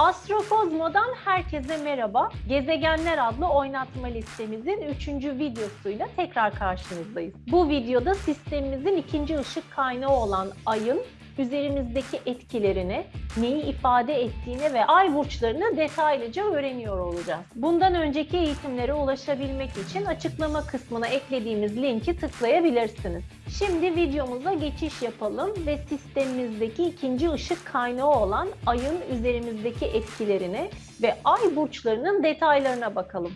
Astrokozmo'dan herkese merhaba. Gezegenler adlı oynatma listemizin 3. videosuyla tekrar karşınızdayız. Bu videoda sistemimizin ikinci ışık kaynağı olan Ay'ın üzerimizdeki etkilerini, neyi ifade ettiğini ve ay burçlarını detaylıca öğreniyor olacağız. Bundan önceki eğitimlere ulaşabilmek için açıklama kısmına eklediğimiz linki tıklayabilirsiniz. Şimdi videomuza geçiş yapalım ve sistemimizdeki ikinci ışık kaynağı olan ayın üzerimizdeki etkilerini ve ay burçlarının detaylarına bakalım.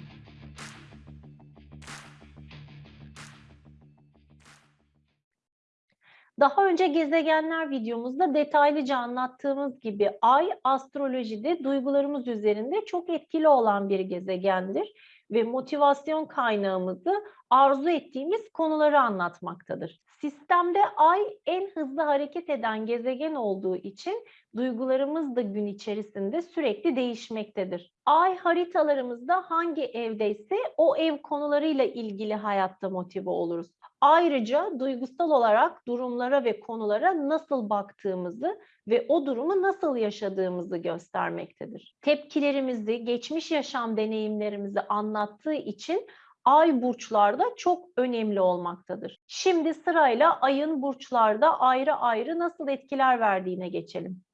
Daha önce gezegenler videomuzda detaylıca anlattığımız gibi Ay astrolojide duygularımız üzerinde çok etkili olan bir gezegendir ve motivasyon kaynağımızı arzu ettiğimiz konuları anlatmaktadır. Sistemde Ay en hızlı hareket eden gezegen olduğu için duygularımız da gün içerisinde sürekli değişmektedir. Ay haritalarımızda hangi evdeyse o ev konularıyla ilgili hayatta motive oluruz. Ayrıca duygusal olarak durumlara ve konulara nasıl baktığımızı ve o durumu nasıl yaşadığımızı göstermektedir. Tepkilerimizi, geçmiş yaşam deneyimlerimizi anlattığı için ay burçlarda çok önemli olmaktadır. Şimdi sırayla ayın burçlarda ayrı ayrı nasıl etkiler verdiğine geçelim.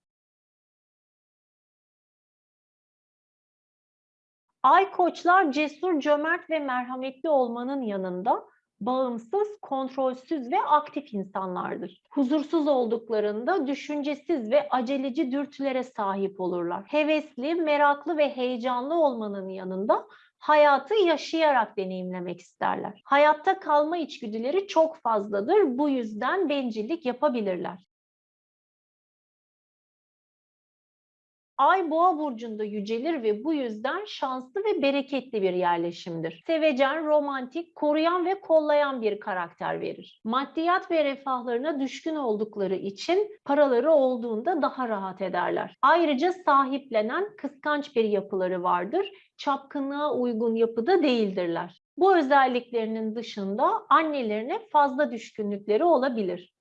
Ay koçlar cesur, cömert ve merhametli olmanın yanında bağımsız, kontrolsüz ve aktif insanlardır. Huzursuz olduklarında düşüncesiz ve aceleci dürtülere sahip olurlar. Hevesli, meraklı ve heyecanlı olmanın yanında hayatı yaşayarak deneyimlemek isterler. Hayatta kalma içgüdüleri çok fazladır. Bu yüzden bencillik yapabilirler. Ay boğa burcunda yücelir ve bu yüzden şanslı ve bereketli bir yerleşimdir. Sevecen, romantik, koruyan ve kollayan bir karakter verir. Maddiyat ve refahlarına düşkün oldukları için paraları olduğunda daha rahat ederler. Ayrıca sahiplenen, kıskanç bir yapıları vardır. Çapkınlığa uygun yapıda değildirler. Bu özelliklerinin dışında annelerine fazla düşkünlükleri olabilir.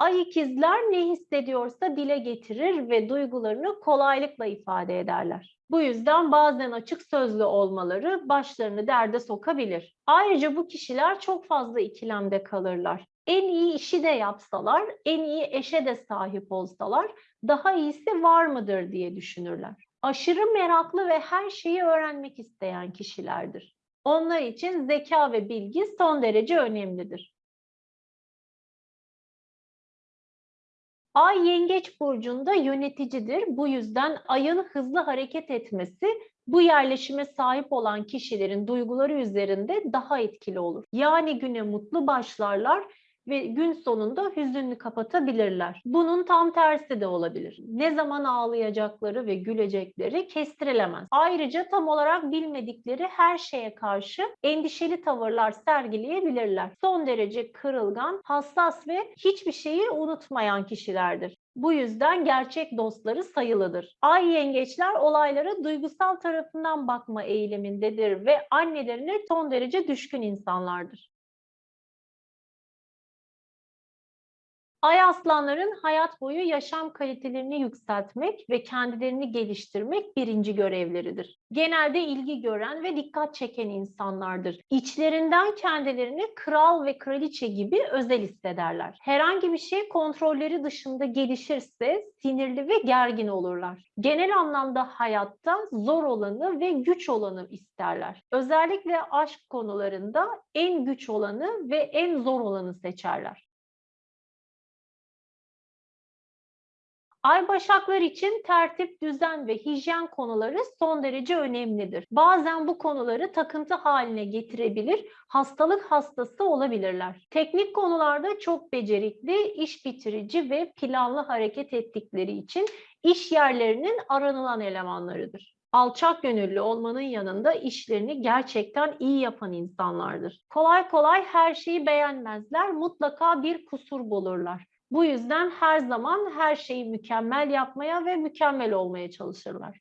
Ay ikizler ne hissediyorsa dile getirir ve duygularını kolaylıkla ifade ederler. Bu yüzden bazen açık sözlü olmaları başlarını derde sokabilir. Ayrıca bu kişiler çok fazla ikilemde kalırlar. En iyi işi de yapsalar, en iyi eşe de sahip olsalar daha iyisi var mıdır diye düşünürler. Aşırı meraklı ve her şeyi öğrenmek isteyen kişilerdir. Onlar için zeka ve bilgi son derece önemlidir. Ay yengeç burcunda yöneticidir. Bu yüzden ayın hızlı hareket etmesi bu yerleşime sahip olan kişilerin duyguları üzerinde daha etkili olur. Yani güne mutlu başlarlar ve gün sonunda hüzünlü kapatabilirler. Bunun tam tersi de olabilir. Ne zaman ağlayacakları ve gülecekleri kestirilemez. Ayrıca tam olarak bilmedikleri her şeye karşı endişeli tavırlar sergileyebilirler. Son derece kırılgan, hassas ve hiçbir şeyi unutmayan kişilerdir. Bu yüzden gerçek dostları sayılıdır. Ay yengeçler olaylara duygusal tarafından bakma eğilimindedir ve annelerine son derece düşkün insanlardır. Ay aslanların hayat boyu yaşam kalitelerini yükseltmek ve kendilerini geliştirmek birinci görevleridir. Genelde ilgi gören ve dikkat çeken insanlardır. İçlerinden kendilerini kral ve kraliçe gibi özel hissederler. Herhangi bir şey kontrolleri dışında gelişirse sinirli ve gergin olurlar. Genel anlamda hayatta zor olanı ve güç olanı isterler. Özellikle aşk konularında en güç olanı ve en zor olanı seçerler. Ay başaklar için tertip, düzen ve hijyen konuları son derece önemlidir. Bazen bu konuları takıntı haline getirebilir, hastalık hastası olabilirler. Teknik konularda çok becerikli, iş bitirici ve planlı hareket ettikleri için iş yerlerinin aranılan elemanlarıdır alçak gönüllü olmanın yanında işlerini gerçekten iyi yapan insanlardır. Kolay kolay her şeyi beğenmezler, mutlaka bir kusur bulurlar. Bu yüzden her zaman her şeyi mükemmel yapmaya ve mükemmel olmaya çalışırlar.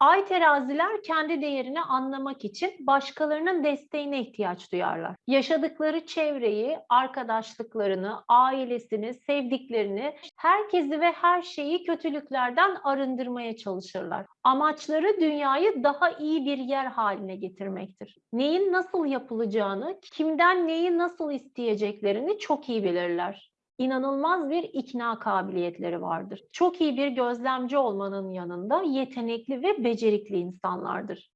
Ay teraziler kendi değerini anlamak için başkalarının desteğine ihtiyaç duyarlar. Yaşadıkları çevreyi, arkadaşlıklarını, ailesini, sevdiklerini, herkesi ve her şeyi kötülüklerden arındırmaya çalışırlar. Amaçları dünyayı daha iyi bir yer haline getirmektir. Neyin nasıl yapılacağını, kimden neyi nasıl isteyeceklerini çok iyi bilirler inanılmaz bir ikna kabiliyetleri vardır. Çok iyi bir gözlemci olmanın yanında yetenekli ve becerikli insanlardır.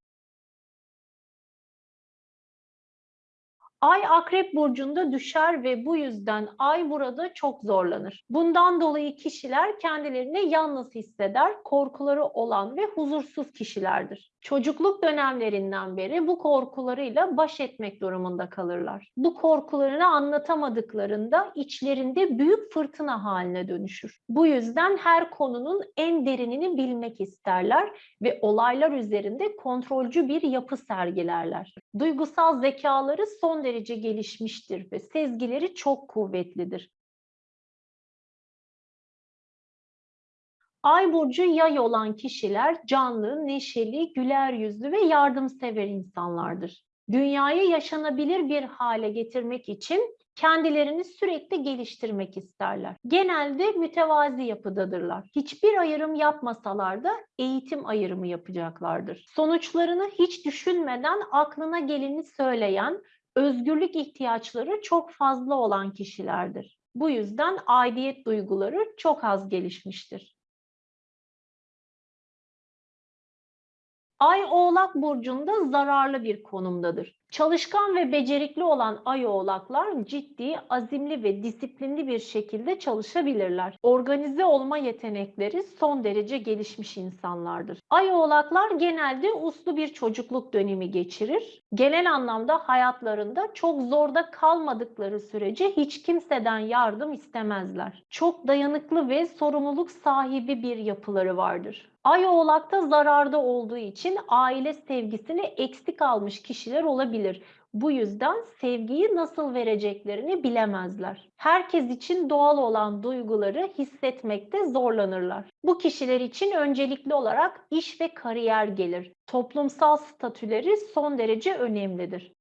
Ay Akrep burcunda düşer ve bu yüzden Ay burada çok zorlanır. Bundan dolayı kişiler kendilerini yalnız hisseder, korkuları olan ve huzursuz kişilerdir. Çocukluk dönemlerinden beri bu korkularıyla baş etmek durumunda kalırlar. Bu korkularını anlatamadıklarında içlerinde büyük fırtına haline dönüşür. Bu yüzden her konunun en derinini bilmek isterler ve olaylar üzerinde kontrolcü bir yapı sergilerler. Duygusal zekaları son derece gelişmiştir ve sezgileri çok kuvvetlidir. Ay burcu yay olan kişiler canlı, neşeli, güler yüzlü ve yardımsever insanlardır. Dünyayı yaşanabilir bir hale getirmek için kendilerini sürekli geliştirmek isterler. Genelde mütevazi yapıdadırlar. Hiçbir ayrım yapmasalar da eğitim ayrımı yapacaklardır. Sonuçlarını hiç düşünmeden aklına geleni söyleyen, özgürlük ihtiyaçları çok fazla olan kişilerdir. Bu yüzden aidiyet duyguları çok az gelişmiştir. Ay Oğlak burcunda zararlı bir konumdadır. Çalışkan ve becerikli olan ay oğlaklar ciddi, azimli ve disiplinli bir şekilde çalışabilirler. Organize olma yetenekleri son derece gelişmiş insanlardır. Ay oğlaklar genelde uslu bir çocukluk dönemi geçirir. Genel anlamda hayatlarında çok zorda kalmadıkları sürece hiç kimseden yardım istemezler. Çok dayanıklı ve sorumluluk sahibi bir yapıları vardır. Ay oğlakta zararda olduğu için aile sevgisini eksik almış kişiler olabilir. Bu yüzden sevgiyi nasıl vereceklerini bilemezler. Herkes için doğal olan duyguları hissetmekte zorlanırlar. Bu kişiler için öncelikli olarak iş ve kariyer gelir. Toplumsal statüleri son derece önemlidir.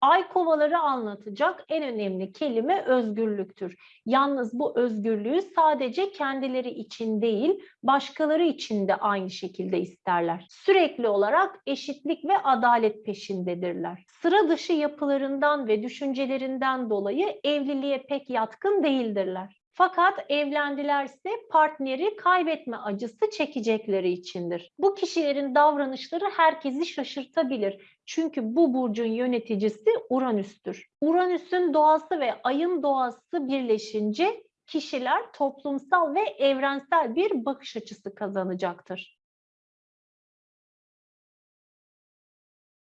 Ay kovaları anlatacak en önemli kelime özgürlüktür. Yalnız bu özgürlüğü sadece kendileri için değil, başkaları için de aynı şekilde isterler. Sürekli olarak eşitlik ve adalet peşindedirler. Sıra dışı yapılarından ve düşüncelerinden dolayı evliliğe pek yatkın değildirler. Fakat evlendilerse partneri kaybetme acısı çekecekleri içindir. Bu kişilerin davranışları herkesi şaşırtabilir. Çünkü bu burcun yöneticisi Uranüs'tür. Uranüs'ün doğası ve ayın doğası birleşince kişiler toplumsal ve evrensel bir bakış açısı kazanacaktır.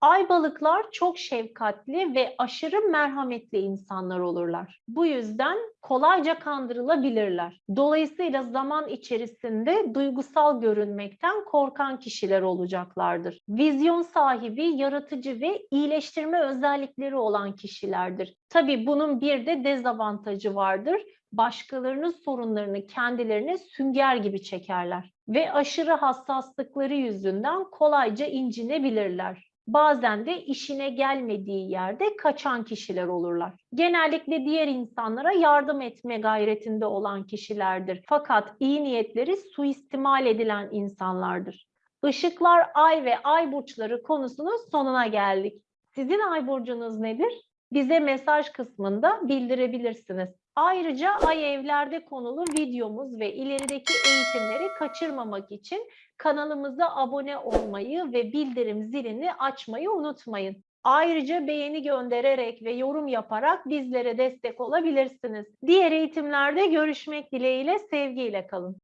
Ay balıklar çok şefkatli ve aşırı merhametli insanlar olurlar. Bu yüzden kolayca kandırılabilirler. Dolayısıyla zaman içerisinde duygusal görünmekten korkan kişiler olacaklardır. Vizyon sahibi, yaratıcı ve iyileştirme özellikleri olan kişilerdir. Tabii bunun bir de dezavantajı vardır başkalarının sorunlarını kendilerine sünger gibi çekerler ve aşırı hassaslıkları yüzünden kolayca incinebilirler bazen de işine gelmediği yerde kaçan kişiler olurlar. Genellikle diğer insanlara yardım etme gayretinde olan kişilerdir. Fakat iyi niyetleri suistimal edilen insanlardır. Işıklar, ay ve ay burçları konusunun sonuna geldik. Sizin ay burcunuz nedir? Bize mesaj kısmında bildirebilirsiniz. Ayrıca ay evlerde konulu videomuz ve ilerideki eğitimleri kaçırmamak için kanalımıza abone olmayı ve bildirim zilini açmayı unutmayın. Ayrıca beğeni göndererek ve yorum yaparak bizlere destek olabilirsiniz. Diğer eğitimlerde görüşmek dileğiyle sevgiyle kalın.